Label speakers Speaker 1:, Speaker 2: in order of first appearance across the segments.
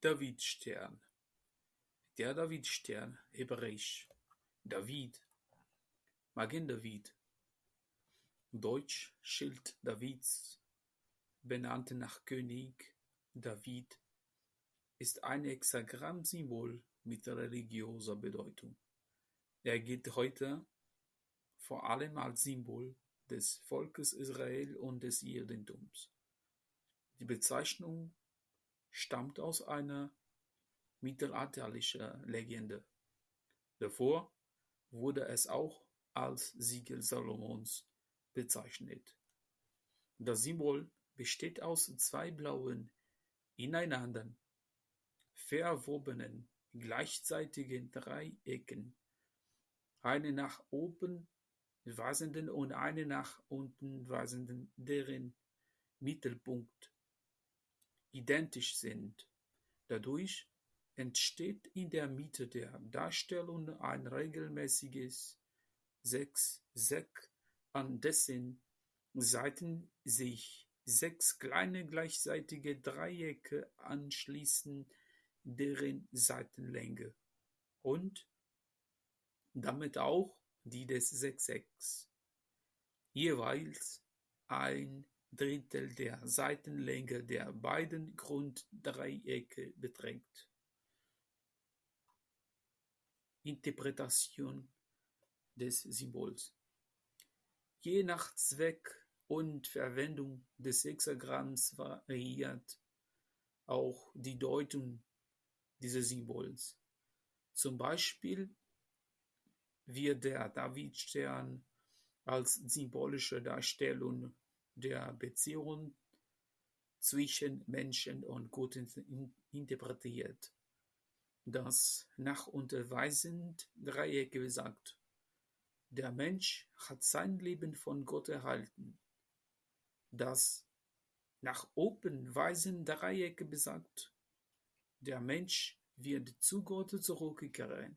Speaker 1: Davidstern Der Davidstern (hebräisch David, Magen David, deutsch Schild Davids, benannt nach König David) ist ein Hexagramm-Symbol mit religiöser Bedeutung. Er gilt heute vor allem als Symbol des Volkes Israel und des Judentums. Die Bezeichnung stammt aus einer mittelalterlichen Legende. Davor wurde es auch als Siegel Salomons bezeichnet. Das Symbol besteht aus zwei blauen, ineinander verwobenen, gleichseitigen Dreiecken, eine nach oben weisenden und eine nach unten weisenden, deren Mittelpunkt identisch sind. Dadurch entsteht in der Mitte der Darstellung ein regelmäßiges Sechseck, an dessen Seiten sich sechs kleine gleichseitige Dreiecke anschließen, deren Seitenlänge und damit auch die des Sechsecks jeweils ein Drittel der Seitenlänge der beiden Grunddreiecke beträgt. Interpretation des Symbols Je nach Zweck und Verwendung des Hexagramms variiert auch die Deutung dieses Symbols. Zum Beispiel wird der Davidstern als symbolische Darstellung der Beziehung zwischen Menschen und Gott interpretiert. Das nach unterweisend Dreieck besagt, der Mensch hat sein Leben von Gott erhalten. Das nach oben weisende Dreieck besagt, der Mensch wird zu Gott zurückkehren.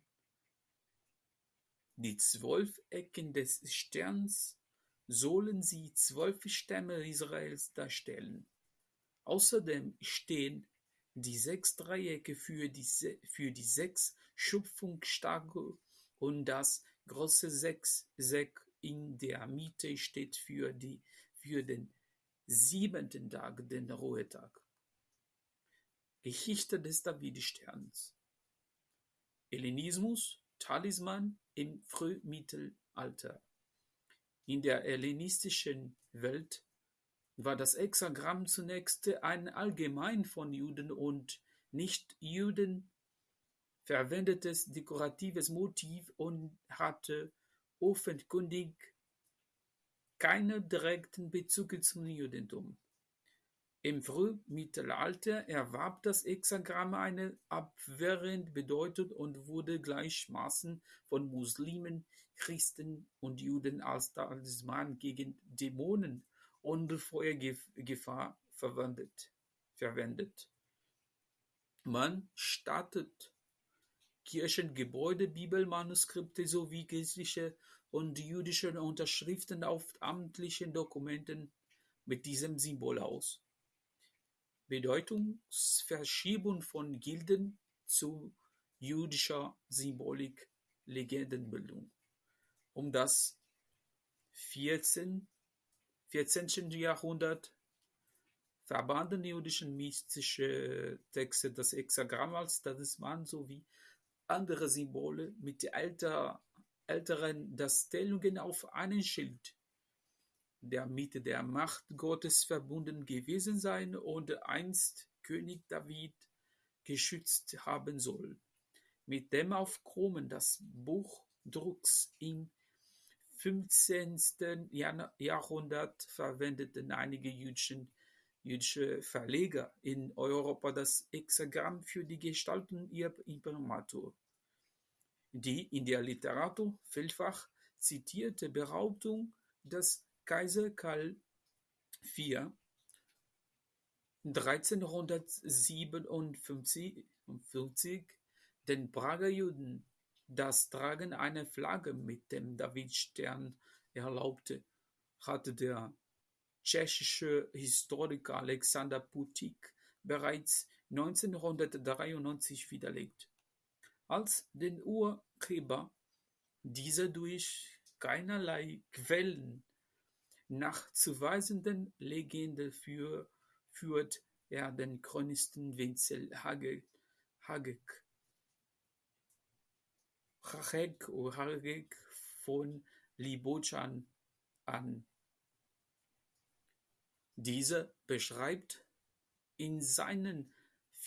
Speaker 1: Die zwölf Ecken des Sterns sollen die zwölf Stämme Israels darstellen. Außerdem stehen die sechs Dreiecke für die, für die sechs Schöpfungstage und das große Sechseck in der Mitte steht für, die, für den siebenten Tag, den Ruhetag. Geschichte des Davidsterns Hellenismus, Talisman im Frühmittelalter. In der hellenistischen Welt war das Hexagramm zunächst ein allgemein von Juden und Nichtjuden verwendetes dekoratives Motiv und hatte offenkundig keinen direkten Bezug zum Judentum. Im Frühmittelalter erwarb das Hexagramm eine abwehrende Bedeutung und wurde gleichermaßen von Muslimen, Christen und Juden als Talisman gegen Dämonen und Feuergefahr verwendet. Man stattet Kirchengebäude, Bibelmanuskripte sowie christliche und jüdische Unterschriften auf amtlichen Dokumenten mit diesem Symbol aus. Bedeutungsverschiebung von Gilden zu jüdischer Symbolik Legendenbildung. Um das 14. 14. Jahrhundert verbanden jüdische mystische Texte das Hexagramm als Talisman sowie andere Symbole mit älter, älteren Darstellungen auf einem Schild der mit der Macht Gottes verbunden gewesen sein und einst König David geschützt haben soll. Mit dem Aufkommen des Buchdrucks im 15. Jahrhundert verwendeten einige jüdische Verleger in Europa das Hexagramm für die Gestaltung ihrer Imprimatur. Die in der Literatur vielfach zitierte Behauptung, dass Kaiser Karl IV (1357) den Prager Juden das Tragen einer Flagge mit dem Davidstern erlaubte, hatte der tschechische Historiker Alexander Putik bereits 1993 widerlegt, als den Urheber dieser durch keinerlei Quellen nachzuweisenden Legende für, führt er den Chronisten Wenzel Hagek Hagek von Libochan an. Dieser beschreibt in seinen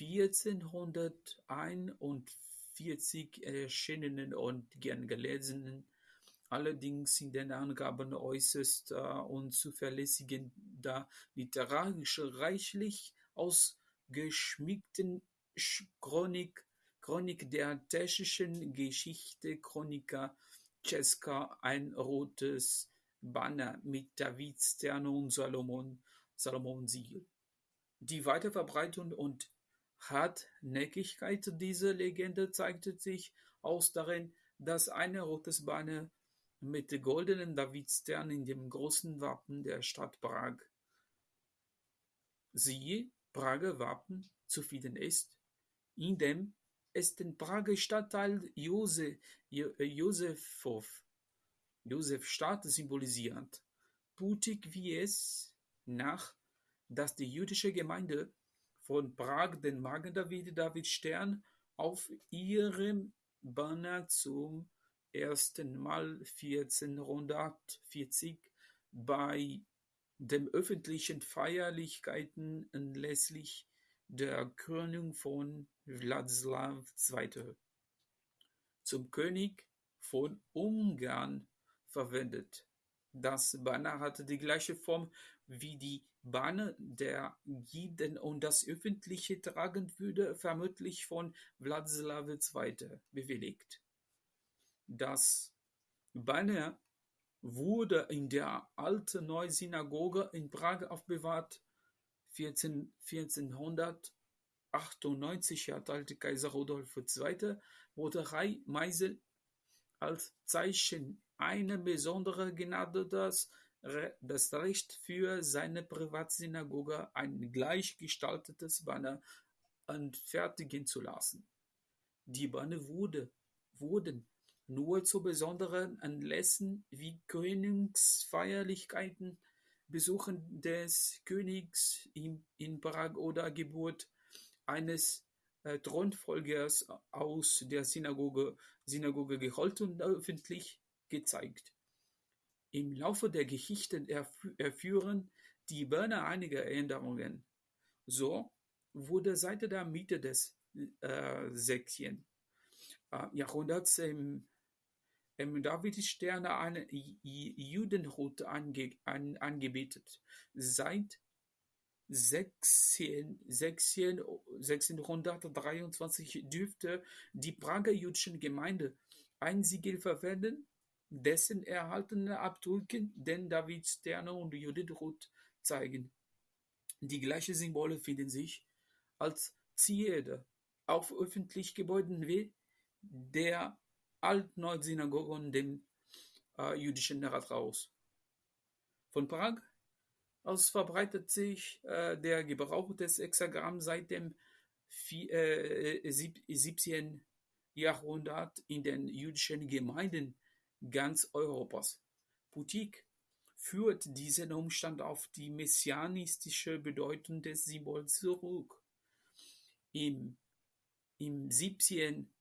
Speaker 1: 1441 erschienenen und gern gelesenen, allerdings in den Angaben äußerst äh, unzuverlässigen, da literarisch reichlich ausgeschmückten Chronik, Chronik der tschechischen Geschichte-Chroniker Czeska ein rotes Banner mit David Sterne und Salomon, Salomon Siegel. Die Weiterverbreitung und Hartnäckigkeit dieser Legende zeigte sich aus darin, dass ein rotes Banner mit goldenen Davidstern in dem großen Wappen der Stadt Prag. Siehe Prager Wappen zu finden ist, in dem es den Prager Stadtteil Josefstadt symbolisiert, mutig wie es nach, dass die jüdische Gemeinde von Prag den Magen-David-David-Stern auf ihrem Banner zum ersten Mal 1440 bei den öffentlichen Feierlichkeiten anlässlich der Krönung von Wladislaw II. zum König von Ungarn verwendet. Das Banner hatte die gleiche Form wie die Banner der Jiden und das öffentliche Tragen wurde vermutlich von Wladislaw II. bewilligt. Das Banner wurde in der Alten Neusynagoge in Prag aufbewahrt. 14, 1498 erteilte Kaiser Rudolf II. Roterei Meisel als Zeichen einer besonderen Gnade das, das Recht für seine Privatsynagoge ein gleichgestaltetes Banner anfertigen zu lassen. Die Banner wurde, wurden nur zu besonderen Anlässen wie Königsfeierlichkeiten, Besuchen des Königs in, Prag oder Geburt eines äh, Thronfolgers aus der Synagoge, Synagoge gehalten und öffentlich gezeigt. Im Laufe der Geschichte erführen die Berner einige Änderungen. So wurde seit der Mitte des äh, 16. Äh, Jahrhunderts im im Davidsterne eine Judenhut ange, an, angebetet. Seit 16, 16, 1623 dürfte die Prager jüdische Gemeinde ein Siegel verwenden, dessen erhaltene Abdrücke den Davidsterne und Judenhut zeigen. Die gleichen Symbole finden sich als Zierde auf öffentlichen Gebäuden wie der Alt-Nord-Synagoge und dem äh, jüdischen Rathaus. Von Prag aus verbreitet sich äh, der Gebrauch des Hexagramms seit dem äh, 17. Jahrhundert in den jüdischen Gemeinden ganz Europas. Putik führt diesen Umstand auf die messianistische Bedeutung des Symbols zurück. Im, im 17.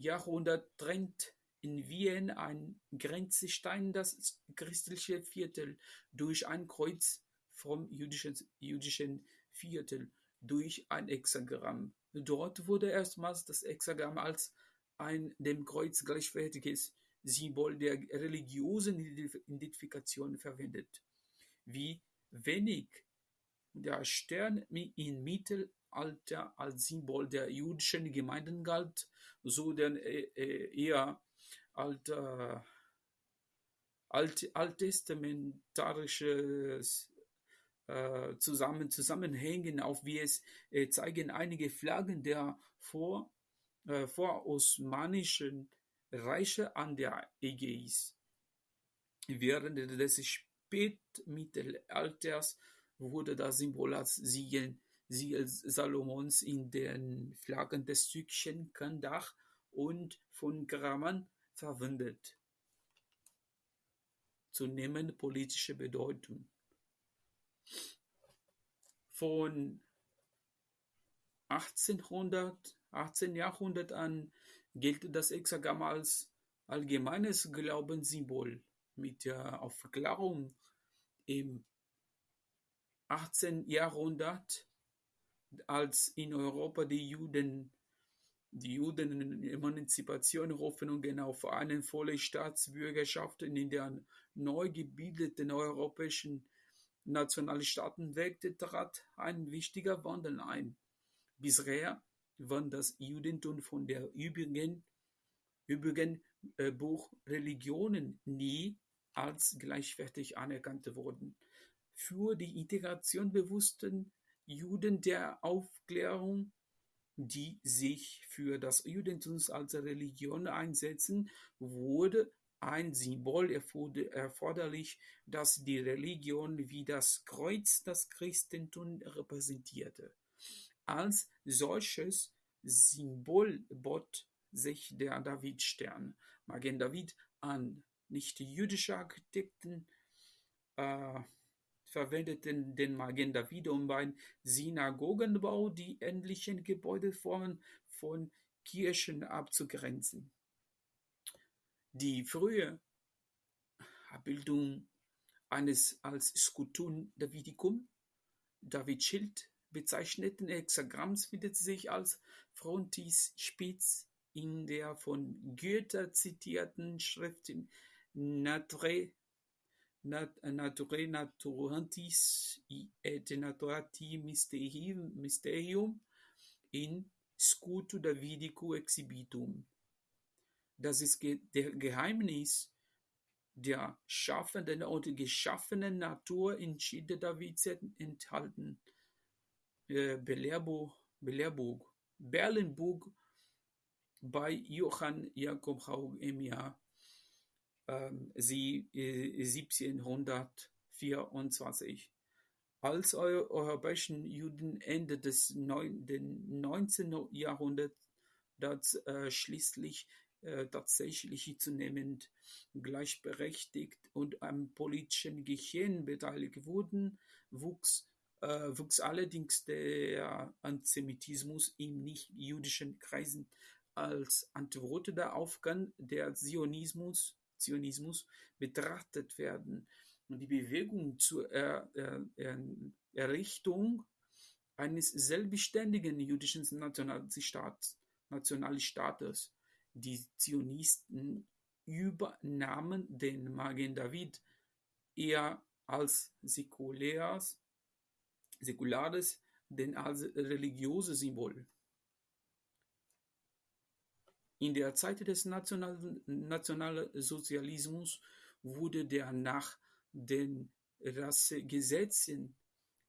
Speaker 1: Jahrhundert trennt in Wien ein Grenzstein das christliche Viertel durch ein Kreuz vom jüdischen, Viertel durch ein Hexagramm. Dort wurde erstmals das Hexagramm als ein dem Kreuz gleichwertiges Symbol der religiösen Identifikation verwendet. Wie wenig der Stern im Mittelalter als Symbol der jüdischen Gemeinden galt, so denn äh, äh, eher alter, alt, alttestamentarisches äh, zusammen, Zusammenhängen auf, wie es äh, zeigen einige Flaggen der vor, äh, vorosmanischen Reiche an der Ägäis. Während des Spätmittelalters wurde das Symbol als Siegel, Siegel Salomons in den Flaggen des türkischen Kandach und von Karaman verwendet. Zunehmende politische Bedeutung. Von 1800, 18. Jahrhundert an gilt das Hexagramm als allgemeines Glaubenssymbol. Mit der Aufklärung im 18. Jahrhundert, als in Europa die Juden die Juden Emanzipation Hoffnungen auf eine volle Staatsbürgerschaft in der neu gebildeten europäischen Nationalstaaten weckte, trat ein wichtiger Wandel ein. Bisher war das Judentum von der übrigen, übrigen äh, Buchreligionen nie als gleichwertig anerkannt worden. Für die Integration bewussten Juden der Aufklärung die sich für das Judentum als Religion einsetzen, wurde ein Symbol erforderlich, das die Religion wie das Kreuz das Christentum repräsentierte. Als solches Symbol bot sich der Davidstern. Magen David an nicht-jüdische Architekten äh, verwendeten den Magen David, um beim Synagogenbau die ähnlichen Gebäudeformen von Kirchen abzugrenzen. Die frühe Abbildung eines als Skulptur Davidicum, Davidschild bezeichneten Hexagramms findet sich als Frontispiz in der von Goethe zitierten Schrift Natre Naturae Naturantis et Naturati Mysterium in Scuto Davidico Exhibitum. Das ist der Geheimnis der schaffenden und geschaffenen Natur in Schiede Davids enthalten. Äh, Belehrbuch, Berlinburg bei Johann Jakob Haug im Jahr sie, äh, 1724. Als europäischen Juden Ende des neun, 19. Jahrhunderts äh, schließlich äh, tatsächlich zunehmend gleichberechtigt und am politischen Geschehen beteiligt wurden, wuchs, äh, wuchs allerdings der Antisemitismus in nicht-jüdischen Kreisen als Antwort darauf kann der Zionismus Zionismus betrachtet werden. Und die Bewegung zur er, er, er, Errichtung eines selbstständigen jüdischen Nationalstaats, Nationalstaates. Die Zionisten übernahmen den Magen David eher als säkulares, säkulares denn als religiöses Symbol. In der Zeit des Nationalsozialismus wurde der nach den Rassegesetzen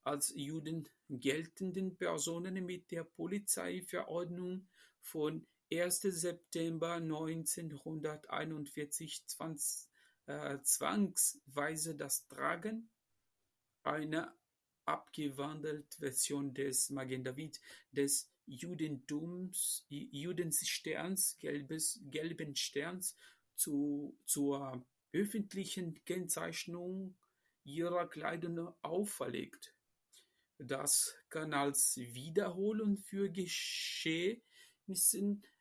Speaker 1: als Juden geltenden Personen mit der Polizeiverordnung von 1. September 1941 äh, zwangsweise das Tragen einer abgewandelten Version des Magen David des Judentums, Judensterns, gelbes, gelben Sterns zu, zur öffentlichen Kennzeichnung ihrer Kleidung auferlegt. Das kann als Wiederholung für Geschehnisse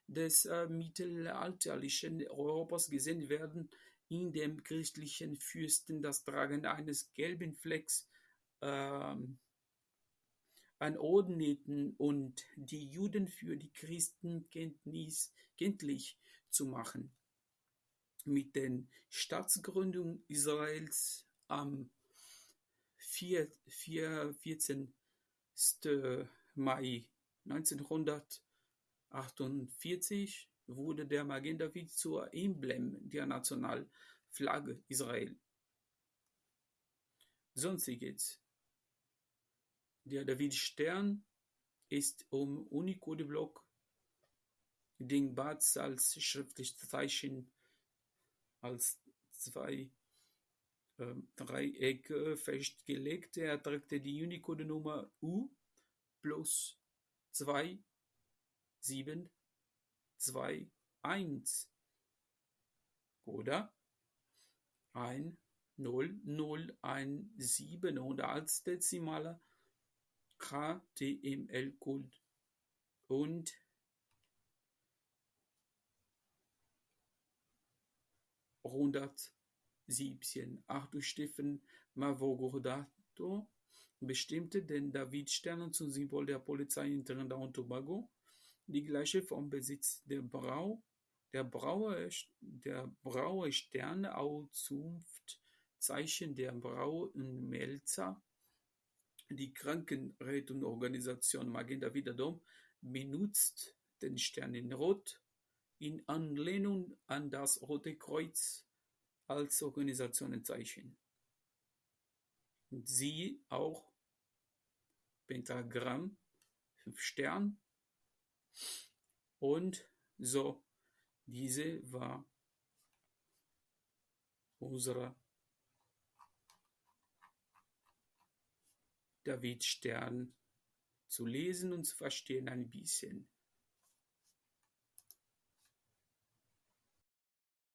Speaker 1: des äh, mittelalterlichen Europas gesehen werden, in dem christlichen Fürsten das Tragen eines gelben Flecks ähm, anordneten und die Juden für die Christen kenntlich zu machen. Mit der Staatsgründung Israels am 4, 4, 14. Mai 1948 wurde der Magen David zur Emblem der Nationalflagge Israel. Sonstiges der David-Stern ist um Unicode-Block den Bats als schriftliches Zeichen als zwei äh, Dreiecke festgelegt. Er trägt die Unicode-Nummer U plus zwei sieben zwei eins oder ein null null ein sieben und als Dezimaler KTML-Code und hundertsiebzehn. Arthur Stephen Mavrocordato bestimmte den Davidstern zum Symbol der Polizei in Trinidad und Tobago. Die gleiche Form besitzt der Brau, der Braue, der Braue Stern auch Zunftzeichen der Brau und Melzer. Die Krankenrettungsorganisation Magen David Adom benutzt den Stern in Rot in Anlehnung an das Rote Kreuz als Organisationszeichen. Siehe auch Pentagramm, fünf Stern und so. Diese war unser David Stern zu lesen und zu verstehen ein bisschen.